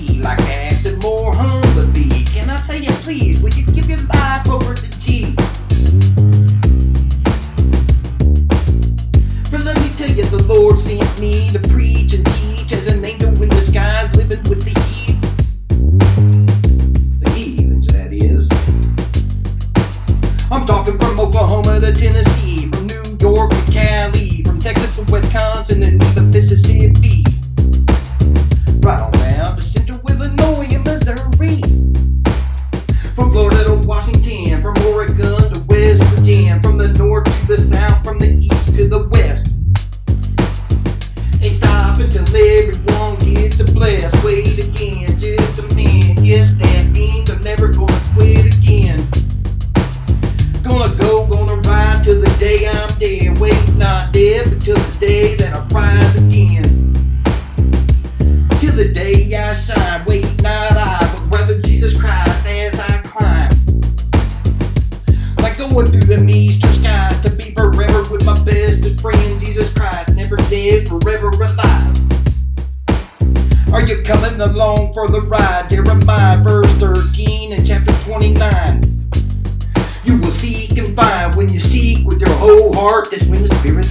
key like ass and more humbly. Can I say it please? Would you give your life over to Jesus? But let me tell you, the Lord sent me to preach and teach as an angel in disguise, living with the heathen. The heathens, that is. I'm talking from Oklahoma to Tennessee, from New York to Cali, from Texas to Wisconsin and even Mississippi. The south, from the east to the west. Ain't stop until everyone gets a bless. Wait again, just a minute. Yes, that means I'm never gonna quit again. Gonna go, gonna ride till the day I'm dead. Wait, not dead, but till the day that I rise again. Till the day I shine. Wait, not I, but rather Jesus Christ as I climb. Like going through them eastern alive. Are you coming along for the ride? Jeremiah verse 13 and chapter 29. You will seek and find when you seek with your whole heart. That's when the Spirit